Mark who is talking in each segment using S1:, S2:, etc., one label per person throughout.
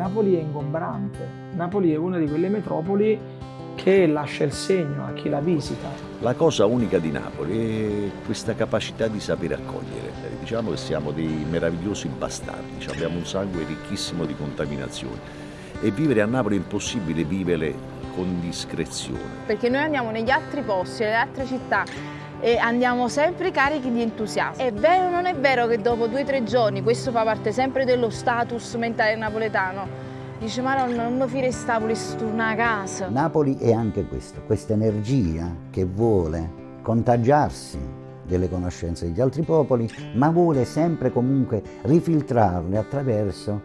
S1: Napoli è ingombrante, Napoli è una di quelle metropoli che lascia il segno a chi la visita.
S2: La cosa unica di Napoli è questa capacità di sapere accogliere. Diciamo che siamo dei meravigliosi bastardi, abbiamo un sangue ricchissimo di contaminazioni e vivere a Napoli è impossibile vivere con discrezione.
S3: Perché noi andiamo negli altri posti, nelle altre città e andiamo sempre carichi di entusiasmo. È vero o non è vero che dopo due o tre giorni, questo fa parte sempre dello status mentale napoletano, dice ma non, mi fire Napoli, sto una casa.
S4: Napoli è anche questo, questa energia che vuole contagiarsi delle conoscenze degli altri popoli, ma vuole sempre comunque rifiltrarle attraverso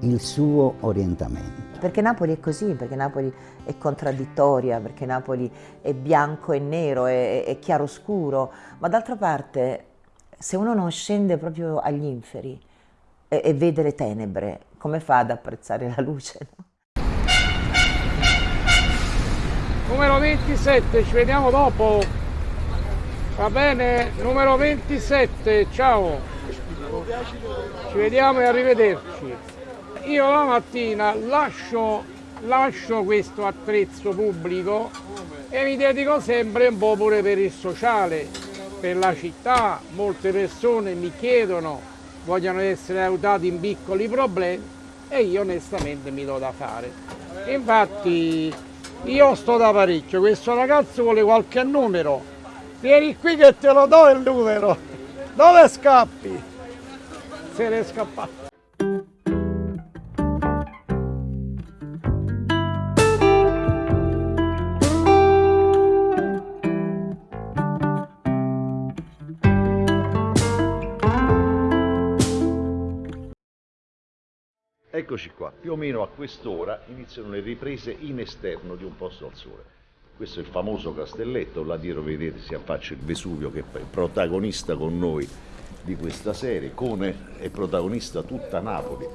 S4: il suo orientamento.
S5: Perché Napoli è così, perché Napoli è contraddittoria, perché Napoli è bianco e nero, è, è chiaro scuro, ma d'altra parte se uno non scende proprio agli inferi e, e, vede le tenebre, come fa ad apprezzare la luce? No?
S1: Numero 27, ci vediamo dopo. Va bene? Numero 27, ciao. Ci vediamo e arrivederci io la mattina lascio, lascio questo attrezzo pubblico e mi dedico sempre un po' pure per il sociale, per la città. Molte persone mi chiedono, vogliono essere aiutati in piccoli problemi e io onestamente mi do da fare. Infatti io sto da parecchio, questo ragazzo vuole qualche numero, vieni qui che te lo do il numero, dove scappi? Se ne è scappato.
S2: Eccoci qua, più o meno a quest'ora iniziano le riprese in esterno di Un posto al sole. Questo è il famoso castelletto, là dietro vedete si affaccia il Vesuvio che è protagonista con noi di questa serie, Cone è protagonista tutta Napoli.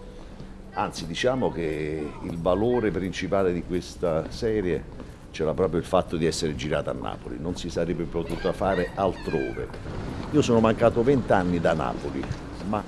S2: Anzi diciamo che il valore principale di questa serie c'era proprio il fatto di essere girata a Napoli, non si sarebbe potuta fare altrove. Io sono mancato vent'anni da Napoli, ma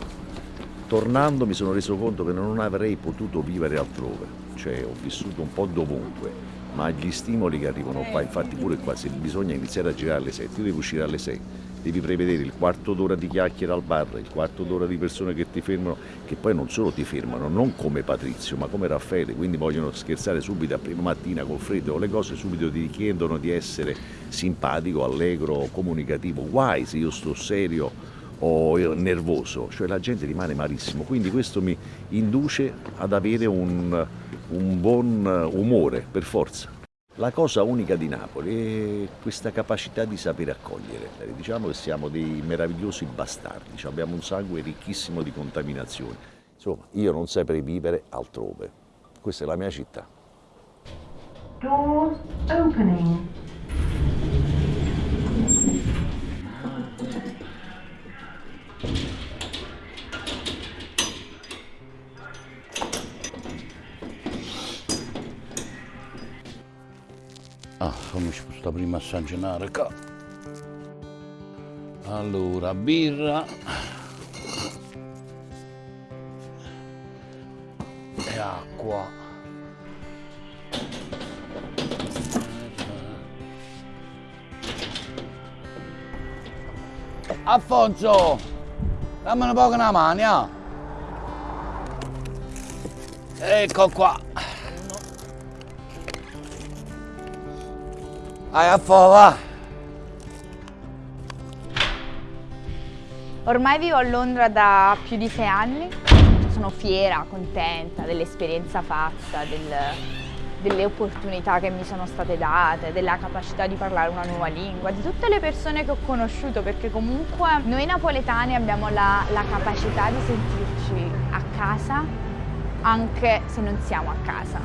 S2: tornando mi sono reso conto che non avrei potuto vivere altrove, cioè ho vissuto un po' dovunque, ma gli stimoli che arrivano qua, infatti pure qua se bisogna iniziare a girare alle 7, io devo uscire alle 6, devi prevedere il quarto d'ora di chiacchiere al bar, il quarto d'ora di persone che ti fermano, che poi non solo ti fermano, non come Patrizio, ma come Raffaele, quindi vogliono scherzare subito a prima mattina col freddo o le cose, subito ti chiedono di essere simpatico, allegro, comunicativo, guai se io sto serio o nervoso, cioè la gente rimane malissimo, quindi questo mi induce ad avere un, un buon umore, per forza. La cosa unica di Napoli è questa capacità di sapere accogliere. Diciamo che siamo dei meravigliosi bastardi, abbiamo un sangue ricchissimo di contaminazioni. Insomma, io non saprei vivere altrove. Questa è la mia città. Doors opening.
S6: Ah, come ci sta prima a sangenare qua. Allora, birra. E acqua. Alfonso, dammi un po' una mano? Ecco qua. Vai a!
S3: Ormai vivo a Londra da più di sei anni, sono fiera, contenta dell'esperienza fatta, del, delle opportunità che mi sono state date, della capacità di parlare una nuova lingua, di tutte le persone che ho conosciuto, perché comunque noi napoletani abbiamo la, la capacità di sentirci a casa anche se non siamo a casa.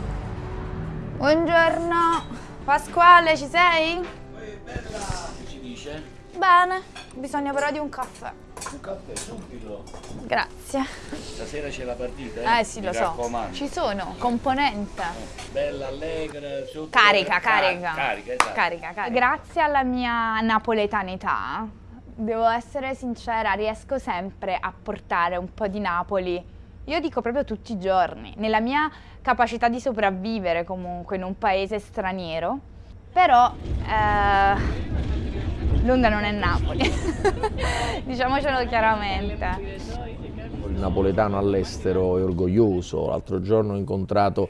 S3: Buongiorno! Pasquale, ci sei?
S6: Ehi, bella! Che ci dice?
S3: Bene, bisogna però di un caffè.
S6: Un caffè, subito.
S3: Grazie.
S6: Stasera c'è la partita,
S3: eh? Eh sì,
S6: Mi
S3: lo
S6: raccomando.
S3: so. Ci sono, componente.
S6: Eh, bella, allegra, sotto...
S3: Carica, carica.
S6: Carica, esatto.
S3: Carica, carica. Grazie alla mia napoletanità, devo essere sincera, riesco sempre a portare un po' di Napoli
S7: Io dico proprio tutti i giorni, nella mia capacità di sopravvivere comunque in un paese straniero, però eh, Londra non è Napoli, diciamocelo chiaramente.
S8: Il napoletano all'estero è orgoglioso, l'altro giorno ho incontrato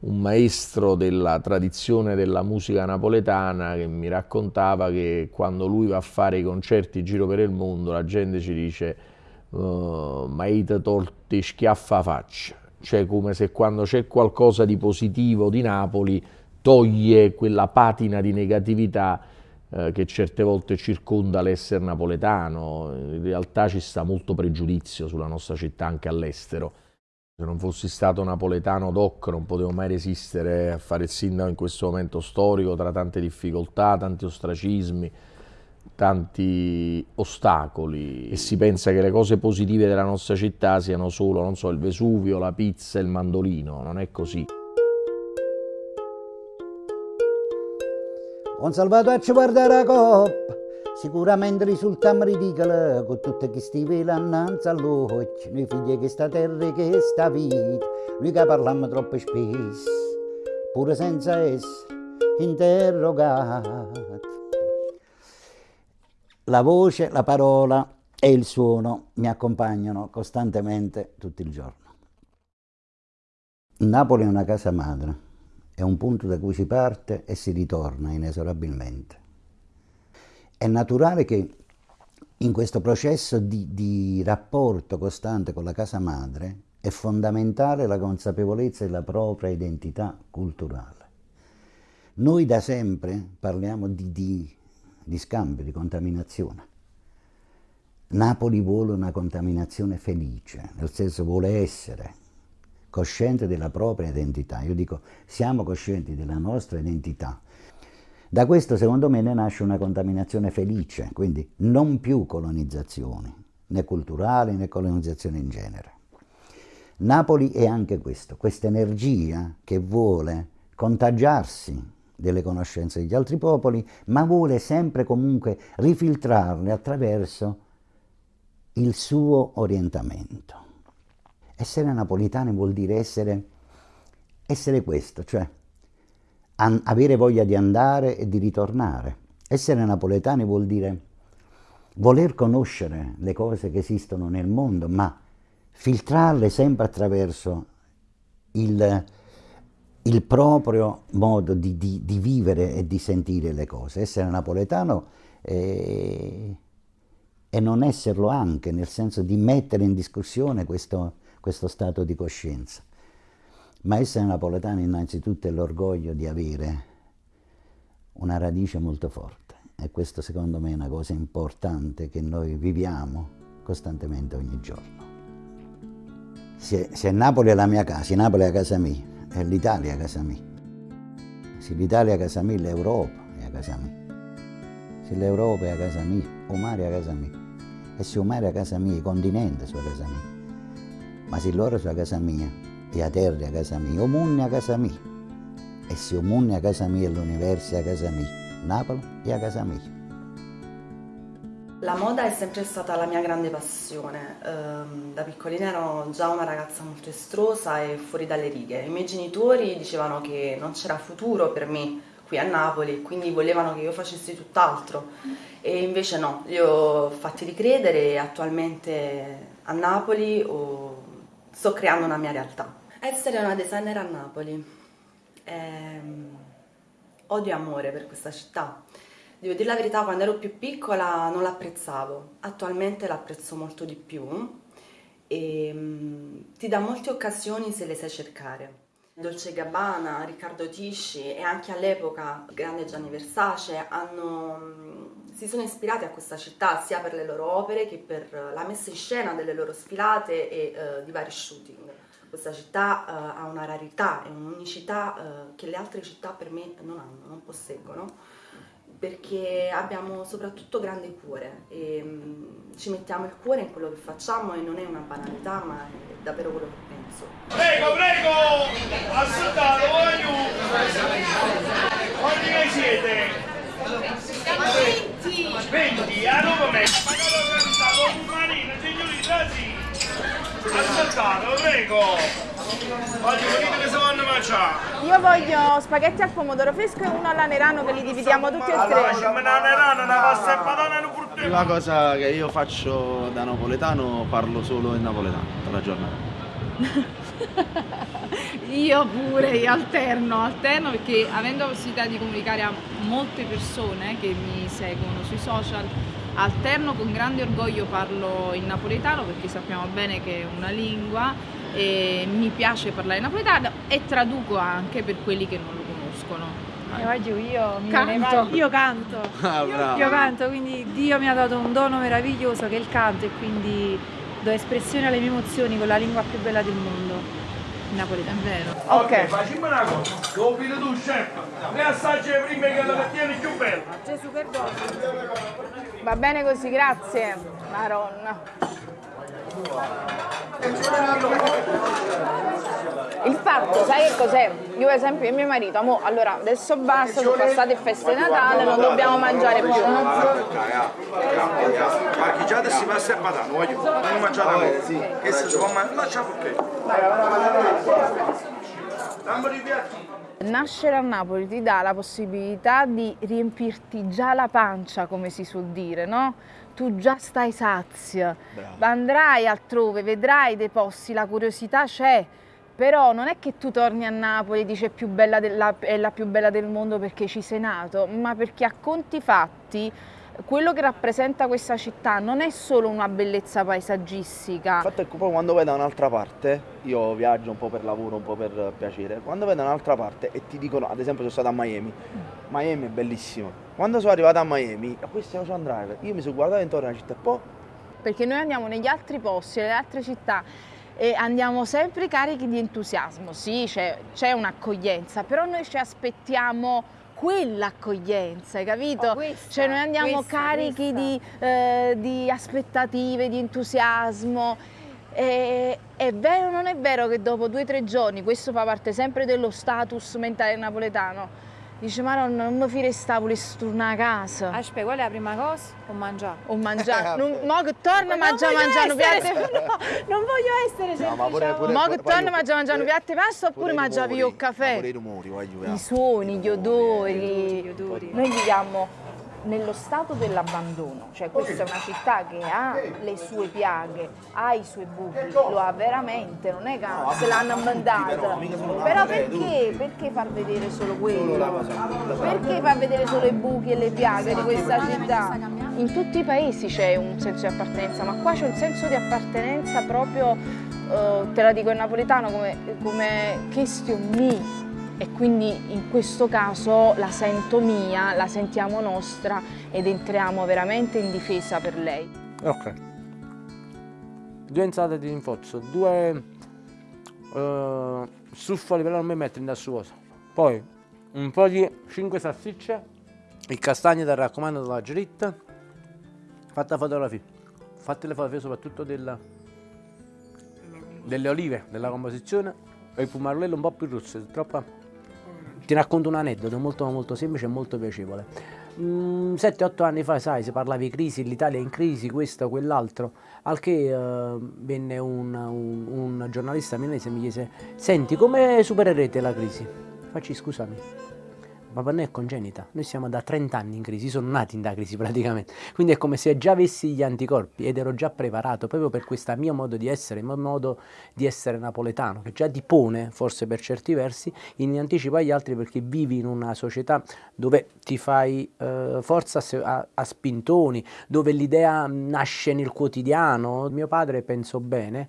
S8: un maestro della tradizione della musica napoletana che mi raccontava che quando lui va a fare i concerti in giro per il mondo la gente ci dice uh, ma ite torti schiaffa faccia, cioè come se quando c'è qualcosa di positivo di Napoli toglie quella patina di negatività eh, che certe volte circonda l'essere napoletano, in realtà ci sta molto pregiudizio sulla nostra città anche all'estero. Se non fossi stato napoletano doc non potevo mai resistere a fare il sindaco in questo momento storico tra tante difficoltà, tanti ostracismi, tanti ostacoli e si pensa che le cose positive della nostra città siano solo, non so, il Vesuvio, la pizza, il mandolino, non è così.
S4: Un salvataggio guardare la coppa Sicuramente risultiamo ridicoli con tutti questi veli annanzi all'occhio, noi figli che sta terra che sta vita, noi che parliamo troppo spesso, pure senza essere interrogati. La voce, la parola e il suono mi accompagnano costantemente tutto il giorno. Napoli è una casa madre, è un punto da cui si parte e si ritorna inesorabilmente. È naturale che in questo processo di, di, rapporto costante con la casa madre è fondamentale la consapevolezza della propria identità culturale. Noi da sempre parliamo di, di, di scambio, di contaminazione. Napoli vuole una contaminazione felice, nel senso vuole essere cosciente della propria identità. Io dico, siamo coscienti della nostra identità, da questo secondo me ne nasce una contaminazione felice, quindi non più colonizzazioni, né culturali né colonizzazioni in genere. Napoli è anche questo, questa energia che vuole contagiarsi delle conoscenze degli altri popoli, ma vuole sempre comunque rifiltrarle attraverso il suo orientamento. Essere napolitani vuol dire essere, essere questo, cioè avere voglia di andare e di ritornare. Essere napoletani vuol dire voler conoscere le cose che esistono nel mondo, ma filtrarle sempre attraverso il, il proprio modo di, di, di, vivere e di sentire le cose. Essere napoletano è, e non esserlo anche, nel senso di mettere in discussione questo, questo stato di coscienza. Ma essere napoletano innanzitutto è l'orgoglio di avere una radice molto forte e questo secondo me è una cosa importante che noi viviamo costantemente ogni giorno. Se, se Napoli è la mia casa, se Napoli è casa mia, è l'Italia casa mia. Se l'Italia è casa mia, l'Europa è a casa mia. Se l'Europa è a casa mia, o mare è a casa mia. E se o mare è a casa mia, i continenti sono a casa mia. Ma se loro sono a casa mia, e a terra a casa mia, o munne a casa mia. E se o munne a casa mia e l'universo a casa mia, Napoli è a casa mia.
S9: La moda è sempre stata la mia grande passione. Ehm, da piccolina ero già una ragazza molto estrosa e fuori dalle righe. I miei genitori dicevano che non c'era futuro per me qui a Napoli, quindi volevano che io facessi tutt'altro. E invece no, li ho fatti ricredere e attualmente a Napoli sto creando una mia realtà. Essere una designer a Napoli. Ehm, odio amore per questa città. Devo dire la verità, quando ero più piccola non l'apprezzavo, attualmente l'apprezzo molto di più e um, ti dà molte occasioni se le sai cercare. Dolce Gabbana, Riccardo Tisci e anche all'epoca grande Gianni Versace hanno, um, si sono ispirati a questa città sia per le loro opere che per la messa in scena delle loro sfilate e uh, di vari shooting. Questa città uh, ha una rarità e un'unicità uh, che le altre città per me non hanno, non posseggono, perché abbiamo soprattutto grande cuore e um, ci mettiamo il cuore in quello che facciamo e non è una banalità, ma è davvero quello che penso.
S10: Prego, prego! Assoltato, voglio! Quanti ne siete?
S11: Siamo 20!
S10: 20? A nome me! Ma non ho organizzato un marino, signori, sì! Ascoltate, prego! Voglio venire che si vanno a mangiare!
S7: Io voglio spaghetti al pomodoro fresco e uno alla nerano che li dividiamo tutti e tre.
S10: Ma una pasta e patata e un frutto!
S11: Prima cosa che io faccio da napoletano, parlo solo in napoletano tutta la giornata.
S12: Io pure, io alterno, alterno perché avendo la possibilità di comunicare a molte persone che mi seguono sui social, alterno con grande orgoglio parlo in napoletano perché sappiamo bene che è una lingua e mi piace parlare napoletano e traduco anche per quelli che non lo conoscono.
S13: E oggi io mi
S12: Canto.
S13: io canto.
S11: Ah, brava.
S13: Io canto, quindi Dio mi ha dato un dono meraviglioso che è il canto e quindi do espressione alle mie emozioni con la lingua più bella del mondo, il napoletano.
S12: È vero.
S10: Ok, facciamo una cosa. Vedo tu, chef. Ne assaggi prima che la tieni più bella.
S13: Gesù perdono.
S7: Va bene così, grazie. Maronna. Il fatto, sai che cos'è? Io per esempio e mio marito, amo, allora adesso basta, sono passate feste di Natale, non dobbiamo mangiare più. no?
S14: Ma chi già adesso passa a patata, voglio. Non mangiare sì. Che si può mangiare, lascia perché. Dammi i piatti.
S7: Nascere a Napoli ti dà la possibilità di riempirti già la pancia, come si suol dire, no? Tu già stai sazio, andrai altrove, vedrai dei posti, la curiosità c'è, però non è che tu torni a Napoli e dici è, più bella della- è la più bella del mondo perché ci sei nato, ma perché a conti fatti quello che rappresenta questa città non è solo una bellezza paesaggistica,
S11: Il fatto è che poi quando vai da un'altra parte, io viaggio un po' per lavoro, un po' per piacere, quando vai da un'altra parte e ti dicono, ad esempio sono stato a Miami, Miami è bellissimo. Quando sono arrivato a Miami, a questo è Ocean Drive, io mi sono guardato intorno alla città e poi
S7: perché noi andiamo negli altri posti, nelle altre città e andiamo sempre carichi di entusiasmo, sì, c'è, c'è un'accoglienza, però noi ci aspettiamo quell'accoglienza, hai capito?
S13: Oh, questa,
S7: cioè noi andiamo
S13: questa,
S7: carichi
S13: questa.
S7: Di, eh, di aspettative, di entusiasmo. E, è vero o non è vero che dopo due o tre giorni, questo fa parte sempre dello status mentale napoletano, dice Maronna non mi firesta volessi tornare a casa.
S13: Aspetta, qual è la prima cosa? O mangiare.
S7: O mangiare, non, mo che torna
S13: Non
S7: mangia mangiano piatti.
S13: no, non voglio essere sempre
S11: ma pure- pure-
S7: Mo
S11: pure-
S7: che
S11: io-
S7: mangia mangiano piatti pasta
S11: pure
S7: oppure mangia via il
S11: ma
S7: caffè?
S11: Pure i rumori, voglio
S7: I suoni, gli odori.
S13: Gli odori.
S7: Noi viviamo nello stato dell'abbandono, cioè questa è una città che ha le sue piaghe, ha i suoi buchi, lo ha veramente, non è che se l'hanno inventata. Però perché? Perché far vedere solo quello? Perché far vedere solo i buchi e le piaghe di questa città? In tutti i paesi c'è un senso di appartenenza, ma qua c'è un senso di appartenenza proprio, eh, te la dico in napoletano, come, come question me, e quindi in questo caso la sento mia, la sentiamo nostra ed entriamo veramente in difesa per lei.
S15: Ok. Due insalate di rinforzo, due eh, struffoli però non mi metto in dassuoso. Poi un po' di 5 salsicce, il castagno del raccomando della giritta, fatta fotografia. Fate le fotografie soprattutto della- delle olive, della composizione e il pumarello un po' più rosso, troppo... Ti racconto un aneddoto molto molto semplice e molto piacevole. 7-8 anni fa, sai, si parlava di crisi, l'Italia è in crisi, questo, quell'altro, al che eh, venne un, un- un giornalista milanese e mi chiese, senti, come supererete la crisi? Facci scusami, ma per noi è congenita, noi siamo da 30 anni in crisi, sono nati in da crisi praticamente, quindi è come se già avessi gli anticorpi ed ero già preparato proprio per questo mio modo di essere, il mio modo di essere napoletano, che già ti pone, forse per certi versi, in anticipo agli altri perché vivi in una società dove ti fai eh, forza a, a- spintoni, dove l'idea nasce nel quotidiano. Mio padre pensò bene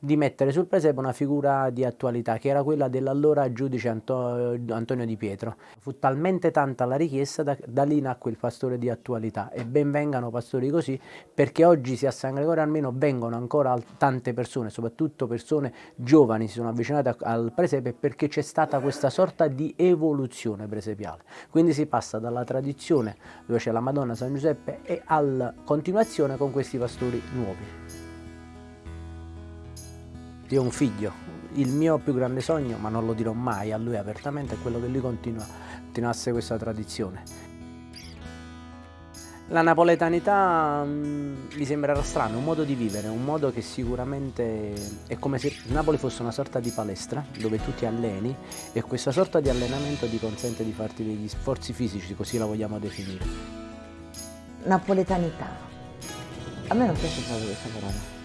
S15: di mettere sul presepe una figura di attualità che era quella dell'allora giudice Anto- Antonio Di Pietro. Fu talmente tanta la richiesta da, da lì nacque il pastore di attualità e ben vengano pastori così perché oggi sia a San Gregorio almeno vengono ancora tante persone, soprattutto persone giovani si sono avvicinate al presepe perché c'è stata questa sorta di evoluzione presepiale. Quindi si passa dalla tradizione dove c'è la Madonna San Giuseppe e alla continuazione con questi pastori nuovi. Io ho un figlio, il mio più grande sogno, ma non lo dirò mai a lui apertamente, è quello che lui continua, continuasse questa tradizione. La napoletanità mh, mi sembrerà strano, è un modo di vivere, un modo che sicuramente è come se Napoli fosse una sorta di palestra dove tu ti alleni e questa sorta di allenamento ti consente di farti degli sforzi fisici, così la vogliamo definire.
S5: Napoletanità. A me non piace proprio questa parola.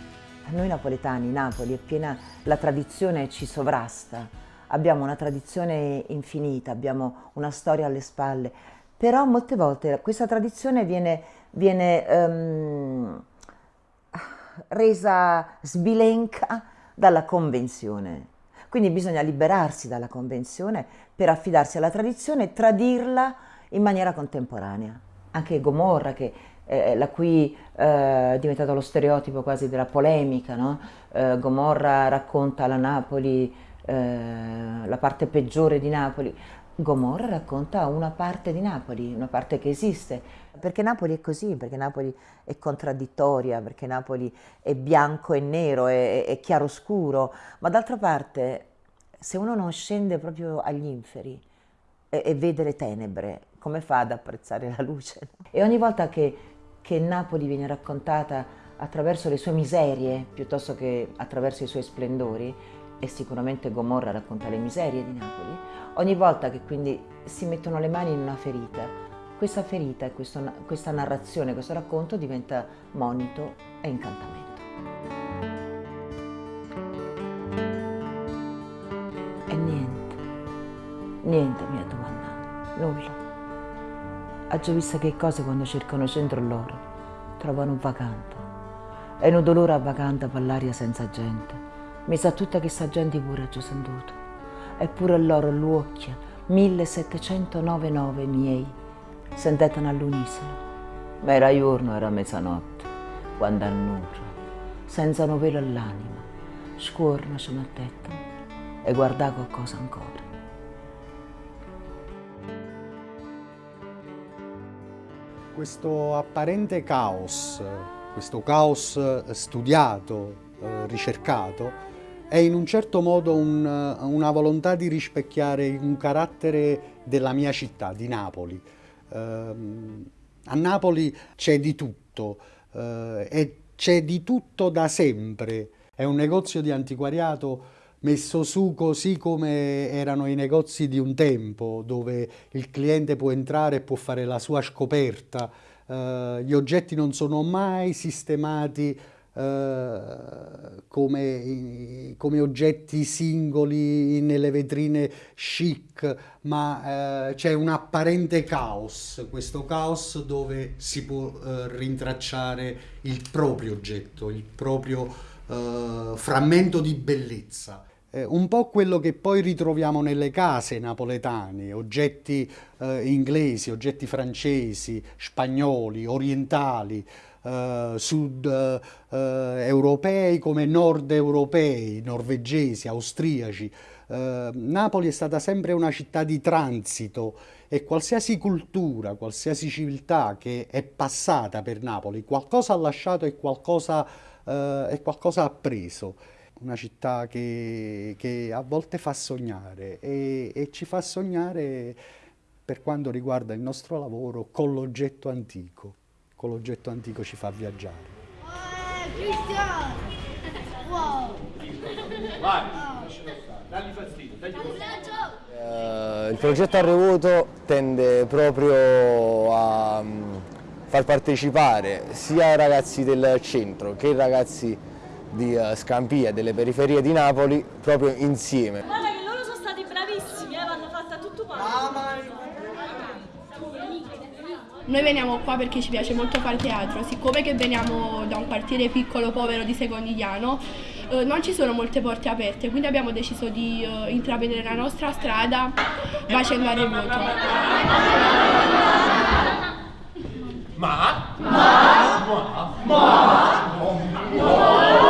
S5: A noi napoletani, Napoli è piena, la tradizione ci sovrasta. Abbiamo una tradizione infinita, abbiamo una storia alle spalle però molte volte questa tradizione viene, viene um, resa sbilenca dalla convenzione. Quindi bisogna liberarsi dalla convenzione per affidarsi alla tradizione e tradirla in maniera contemporanea. Anche Gomorra, che, eh, la cui eh, è diventato lo stereotipo quasi della polemica, no? eh, Gomorra racconta la Napoli, eh, la parte peggiore di Napoli, Gomorra racconta una parte di Napoli, una parte che esiste. Perché Napoli è così, perché Napoli è contraddittoria, perché Napoli è bianco e nero, è, è chiaroscuro, ma d'altra parte se uno non scende proprio agli inferi e, e, vede le tenebre, come fa ad apprezzare la luce? E ogni volta che, che Napoli viene raccontata attraverso le sue miserie piuttosto che attraverso i suoi splendori, e sicuramente Gomorra racconta le miserie di Napoli, ogni volta che quindi si mettono le mani in una ferita, questa ferita questo, questa narrazione, questo racconto diventa monito e incantamento. E niente, niente mi ha domandato, nulla. Ha già visto che cose quando cercano centro loro trovano un vacante. E un dolore a vacante per l'aria senza gente mi sa tutta questa gente pure già sentito. Eppure loro l'uocchia, 1799 miei, sentetano all'unisono. Ma era giorno, era mezzanotte, quando annuncio, senza novelo all'anima, scuorno ci mettettano e guardavo qualcosa ancora.
S16: Questo apparente caos, questo caos studiato, eh, ricercato, è in un certo modo un, una volontà di rispecchiare un carattere della mia città, di Napoli. Eh, a Napoli c'è di tutto eh, e c'è di tutto da sempre. È un negozio di antiquariato messo su così come erano i negozi di un tempo, dove il cliente può entrare e può fare la sua scoperta. Eh, gli oggetti non sono mai sistemati Uh, come, come, oggetti singoli nelle vetrine chic, ma uh, c'è un apparente caos, questo caos dove si può uh, rintracciare il proprio oggetto, il proprio frammento di bellezza. Un po' quello che poi ritroviamo nelle case napoletane, oggetti inglesi, oggetti francesi, spagnoli, orientali, eh, sud eh, europei come nord europei, norvegesi, austriaci. Eh, Napoli è stata sempre una città di transito e qualsiasi cultura, qualsiasi civiltà che è passata per Napoli, qualcosa ha lasciato e qualcosa, eh, e qualcosa ha preso una città che, che, a volte fa sognare e, e, ci fa sognare per quanto riguarda il nostro lavoro con l'oggetto antico con l'oggetto antico ci fa viaggiare.
S17: Uh, Il progetto Arrevuto tende proprio a um, far partecipare sia i ragazzi del centro che i ragazzi di uh, Scampia, delle periferie di Napoli, proprio insieme.
S18: Guarda che loro sono stati bravissimi, eh, l'hanno fatta tutto quanto.
S19: Noi veniamo qua perché ci piace molto fare teatro, siccome che veniamo da un quartiere piccolo, povero di Secondigliano, eh, non ci sono molte porte aperte, quindi abbiamo deciso di eh, intraprendere la nostra strada facendo a remoto.
S10: Ma? Ma? Ma? Ma?
S19: In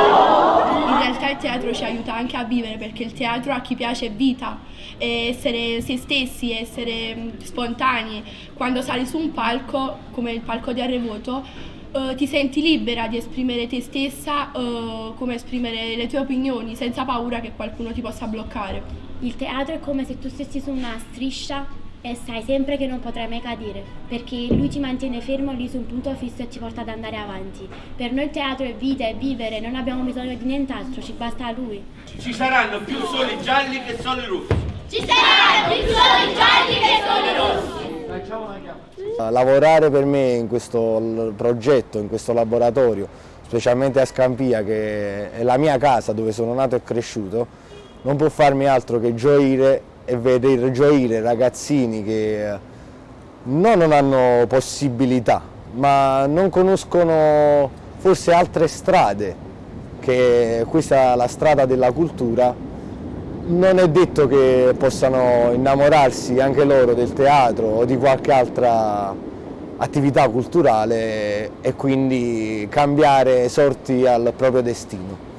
S19: realtà il teatro ci aiuta anche a vivere perché il teatro a chi piace è vita, essere se stessi, essere spontanei. Quando sali su un palco, come il palco di Arrevoto, eh, ti senti libera di esprimere te stessa, eh, come esprimere le tue opinioni, senza paura che qualcuno ti possa bloccare.
S18: Il teatro è come se tu stessi su una striscia
S20: e sai sempre che non potrai mai cadere, perché lui ci mantiene fermo lì su un punto fisso e ci porta ad andare avanti. Per noi il teatro è vita, è vivere, non abbiamo bisogno di nient'altro, ci basta lui.
S10: Ci saranno più soli gialli che soli rossi.
S21: Ci saranno più soli gialli che soli rossi.
S17: Lavorare per me in questo progetto, in questo laboratorio, specialmente a Scampia che è la mia casa dove sono nato e cresciuto, non può farmi altro che gioire e vedere gioire ragazzini che non non hanno possibilità, ma non conoscono forse altre strade, che questa è la strada della cultura non è detto che possano innamorarsi anche loro del teatro o di qualche altra attività culturale e quindi cambiare sorti al proprio destino.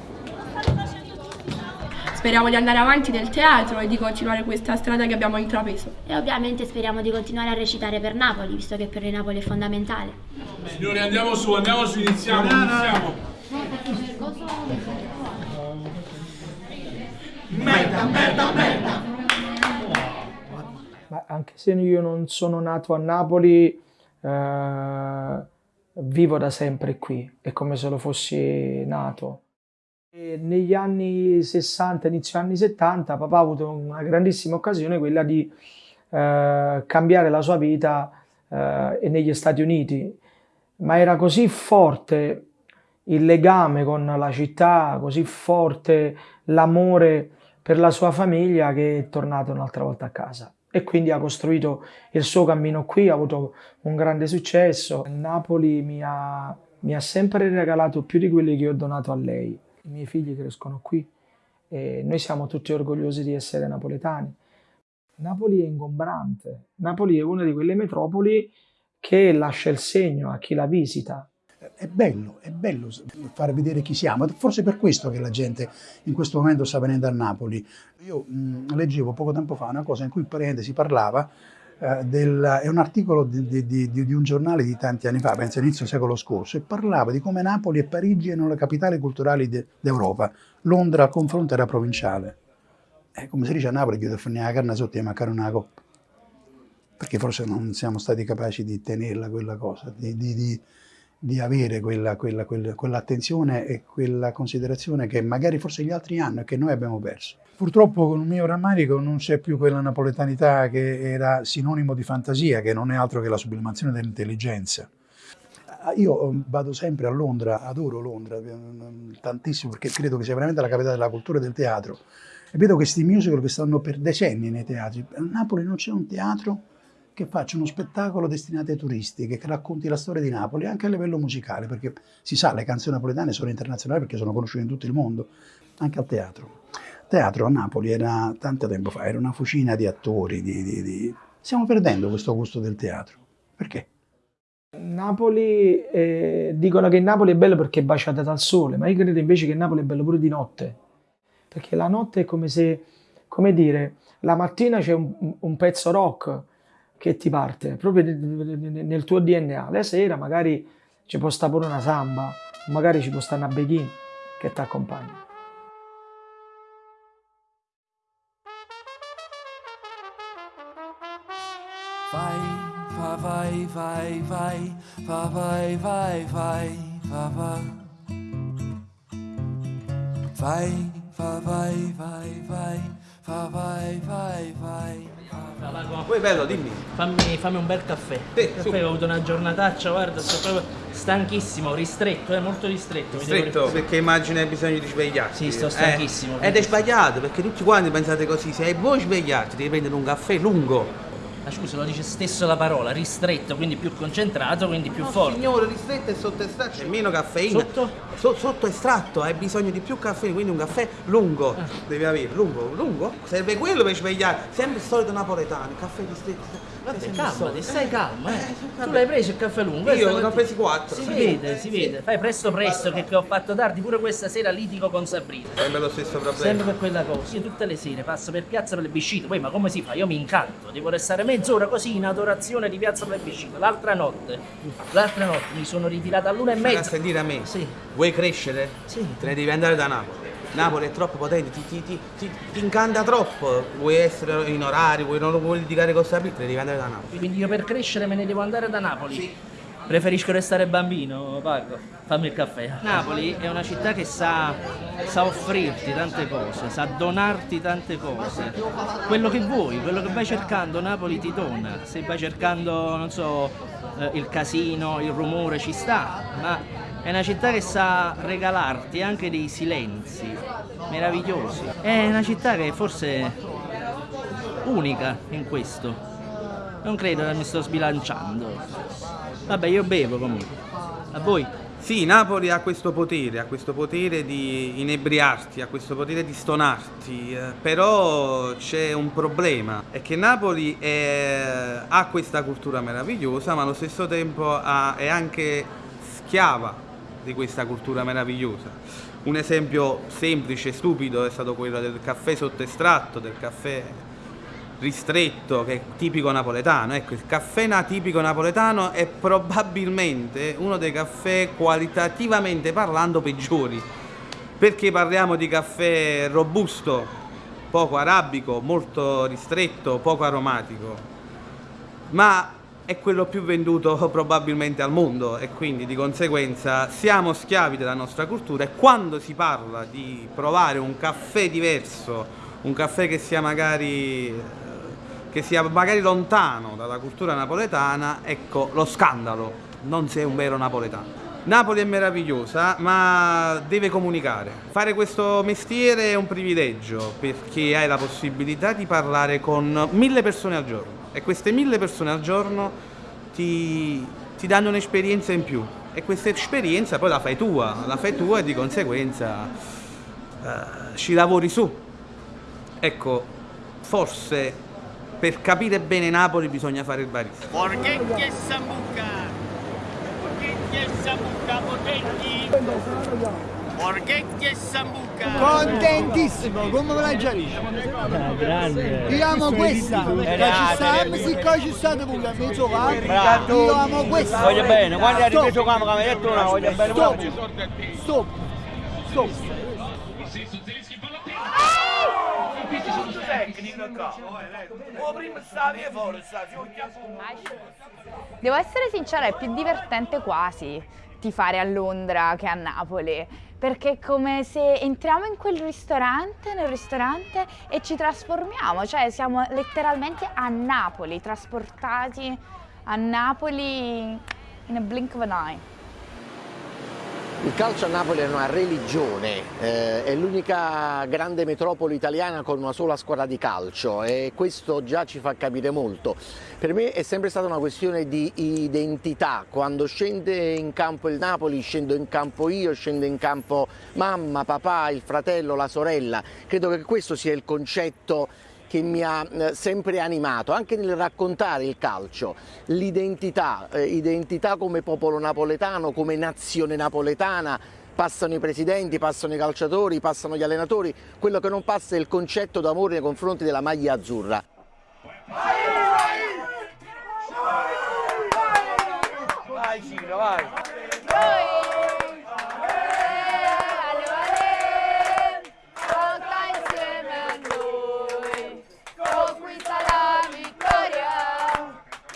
S19: Speriamo di andare avanti nel teatro e di continuare questa strada che abbiamo intrapreso.
S20: E ovviamente speriamo di continuare a recitare per Napoli, visto che per noi Napoli è fondamentale.
S10: Signori andiamo su, andiamo su, iniziamo, iniziamo.
S21: Merda, merda, merda.
S22: Ma anche se io non sono nato a Napoli, eh, vivo da sempre qui, è come se lo fossi nato. Negli anni 60, inizio anni 70, papà ha avuto una grandissima occasione, quella di eh, cambiare la sua vita eh, negli Stati Uniti, ma era così forte il legame con la città, così forte l'amore per la sua famiglia che è tornato un'altra volta a casa e quindi ha costruito il suo cammino qui, ha avuto un grande successo. Napoli mi ha, mi ha sempre regalato più di quelli che ho donato a lei. I miei figli crescono qui e noi siamo tutti orgogliosi di essere napoletani. Napoli è ingombrante, Napoli è una di quelle metropoli che lascia il segno a chi la visita.
S23: È bello, è bello far vedere chi siamo, forse per questo che la gente in questo momento sta venendo a Napoli. Io mh, leggevo poco tempo fa una cosa in cui praticamente si parlava, del, è un articolo di, di, di, di un giornale di tanti anni fa, penso inizio secolo scorso, e parlava di come Napoli e Parigi erano le capitali culturali de- d'Europa, Londra al confronto era provinciale. Eh, come si dice a Napoli, chiude a fare la carne sotto e mancare una coppa, perché forse non siamo stati capaci di tenerla quella cosa, di, di, avere quella, quella, quella, quell'attenzione e quella considerazione che magari forse gli altri hanno e che noi abbiamo perso. Purtroppo con il mio rammarico non c'è più quella napoletanità che era sinonimo di fantasia, che non è altro che la sublimazione dell'intelligenza. Io vado sempre a Londra, adoro Londra tantissimo perché credo che sia veramente la capitale della cultura e del teatro e vedo questi musical che stanno per decenni nei teatri. A Napoli non c'è un teatro che faccia uno spettacolo destinato ai turisti, che racconti la storia di Napoli anche a livello musicale, perché si sa, le canzoni napoletane sono internazionali perché sono conosciute in tutto il mondo, anche al teatro. Il teatro a Napoli era, tanto tempo fa, era una fucina di attori, di, di, di... stiamo perdendo questo gusto del teatro. Perché?
S22: Napoli, eh, dicono che Napoli è bello perché è baciata dal sole, ma io credo invece che Napoli è bello pure di notte, perché la notte è come se, come dire, la mattina c'è un, un pezzo rock, che ti parte proprio nel tuo DNA. La sera magari ci può stare pure una samba, magari ci può stare una beghin che ti accompagna.
S24: Vai, va, vai, vai, vai, va, vai, vai, vai, va, va. Vai, va, vai, vai, vai, va, vai, vai, vai.
S25: Poi bello, dimmi.
S26: Fammi, fammi un bel caffè.
S25: Sì,
S26: caffè ho avuto una giornataccia, guarda, sto proprio stanchissimo, ristretto, è molto ristretto. mi devo
S25: Stretto,
S26: rif-
S25: perché immagino hai bisogno di svegliarti.
S26: Sì, sto
S25: Eh,
S26: stanchissimo.
S25: ed è sbagliato, perché tutti quanti pensate così, se vuoi svegliarti devi prendere un caffè lungo.
S26: Ma scusa, lo dice stesso la parola, ristretto, quindi più concentrato, quindi più
S25: No,
S26: forte.
S25: signore, ristretto e sotto estratto c'è meno caffeina.
S26: Sotto?
S25: So- sotto estratto, hai bisogno di più caffè, quindi un caffè lungo
S26: Ah.
S25: devi avere. Lungo, lungo? Serve quello per svegliare. Sempre il solito napoletano, caffè ristretto.
S26: Vabbè, calmati, stai calmo, eh. tu
S25: vabbè.
S26: l'hai preso il caffè lungo.
S25: Io
S26: questa
S25: ne ho presi quattro.
S26: Si vede, si
S25: Sì.
S26: vede. Fai presto presto che, che ho fatto tardi, pure questa sera litigo con Sabrina.
S25: Sempre lo stesso problema.
S26: Sempre per quella cosa. Io tutte le sere passo per piazza Plebiscito, poi ma come si fa? Io mi incanto, devo restare mezz'ora così in adorazione di piazza Plebiscito. L'altra notte, l'altra notte mi sono ritirata all'una e
S25: Ma
S26: mezza.
S25: sentire a me.
S26: Sì.
S25: Vuoi crescere?
S26: Sì.
S25: Te ne devi andare da Napoli. Napoli è troppo potente, ti, ti, ti, ti, ti incanta troppo, vuoi essere in orario, vuoi, non vuoi litigare con Sabitri, devi andare da Napoli.
S26: Quindi io per crescere me ne devo andare da Napoli. Preferisco restare bambino, Paco. Fammi il caffè. Napoli è una città che sa, sa offrirti tante cose, sa donarti tante cose. Quello che vuoi, quello che vai cercando, Napoli ti dona. Se vai cercando, non so, eh, il casino, il rumore, ci sta, ma è una città che sa regalarti anche dei silenzi meravigliosi. È una città che forse è unica in questo. Non credo che mi sto sbilanciando. Vabbè, io bevo comunque. A voi?
S25: Sì, Napoli ha questo potere, ha questo potere di inebriarti, ha questo potere di stonarti, eh, però c'è un problema, è che Napoli è- ha questa cultura meravigliosa, ma allo stesso tempo ha- è anche schiava di questa cultura meravigliosa. Un esempio semplice e stupido è stato quello del caffè sotto estratto, del caffè ristretto che è tipico napoletano. Ecco, il caffè tipico napoletano è probabilmente uno dei caffè qualitativamente parlando peggiori, perché parliamo di caffè robusto, poco arabico, molto ristretto, poco aromatico, ma è quello più venduto probabilmente al mondo e quindi di conseguenza siamo schiavi della nostra cultura e quando si parla di provare un caffè diverso, un caffè che sia magari che sia magari lontano dalla cultura napoletana, ecco lo scandalo, non sei un vero napoletano. Napoli è meravigliosa, ma deve comunicare. Fare questo mestiere è un privilegio perché hai la possibilità di parlare con mille persone al giorno e queste mille persone al giorno ti, ti danno un'esperienza in più e questa esperienza poi la fai tua, la fai tua e di conseguenza eh, ci lavori su. Ecco, forse per capire bene Napoli bisogna fare il barista.
S21: Porchetti e sambuca! Porchetti e sambuca potenti! Porchetti e sambuca!
S27: Contentissimo, come ve la chiarisci?
S21: grande!
S27: Io amo questa, perché ci siccome ci state pure a mezzo va, io amo questa.
S3: Voglio bene, quando hai
S27: Stop.
S3: ripreso qua, come hai detto una, voglio bene
S27: Stop, stop, stop.
S10: Questi sono tecniche qua. O prima stavi fuori, stavi
S7: Devo essere sincera, è più divertente quasi tifare a Londra che a Napoli, perché è come se entriamo in quel ristorante, nel ristorante e ci trasformiamo, cioè siamo letteralmente a Napoli, trasportati a Napoli in a blink of an eye.
S28: Il calcio a Napoli è una religione, eh, è l'unica grande metropoli italiana con una sola squadra di calcio e questo già ci fa capire molto. Per me è sempre stata una questione di identità, quando scende in campo il Napoli scendo in campo io, scende in campo mamma, papà, il fratello, la sorella. Credo che questo sia il concetto che mi ha eh, sempre animato, anche nel raccontare il calcio, l'identità, eh, identità come popolo napoletano, come nazione napoletana, passano i presidenti, passano i calciatori, passano gli allenatori, quello che non passa è il concetto d'amore nei confronti della maglia azzurra.
S3: Vai Ciro, vai.
S7: Conquista la vittoria,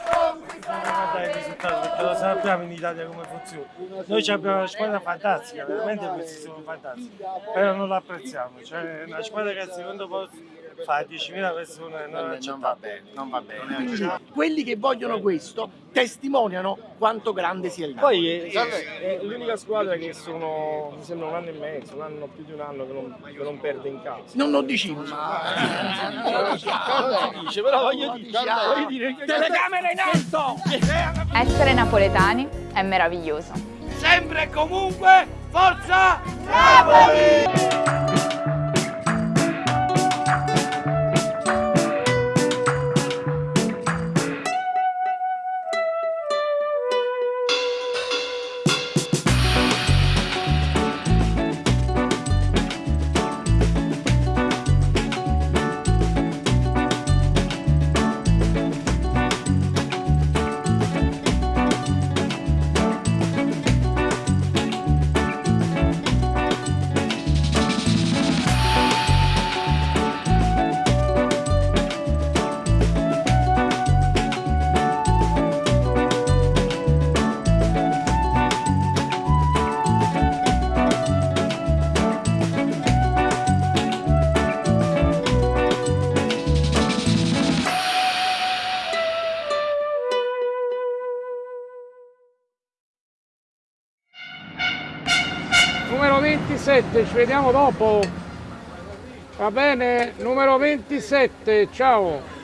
S7: conquista
S29: guarda il risultato perché lo sappiamo in Italia come funziona. Noi abbiamo una squadra fantastica, veramente questi sono fantastici, però non la apprezziamo. Cioè una squadra che al secondo posto fa 10.000 persone non, non va bene, non va bene.
S30: Quindi quelli che vogliono questo testimoniano quanto grande sia il Napoli.
S29: Poi è, è- è l'unica squadra che sono, mi sembra un anno e mezzo, un anno più di un anno che non, che non perde in casa.
S30: Non lo diciamo.
S29: Non si dice, però voglio dire,
S30: Telecamere in alto!
S7: Essere napoletani è meraviglioso.
S10: Sempre e comunque, forza Napoli!
S1: 27, ci vediamo dopo. Va bene, numero 27, ciao.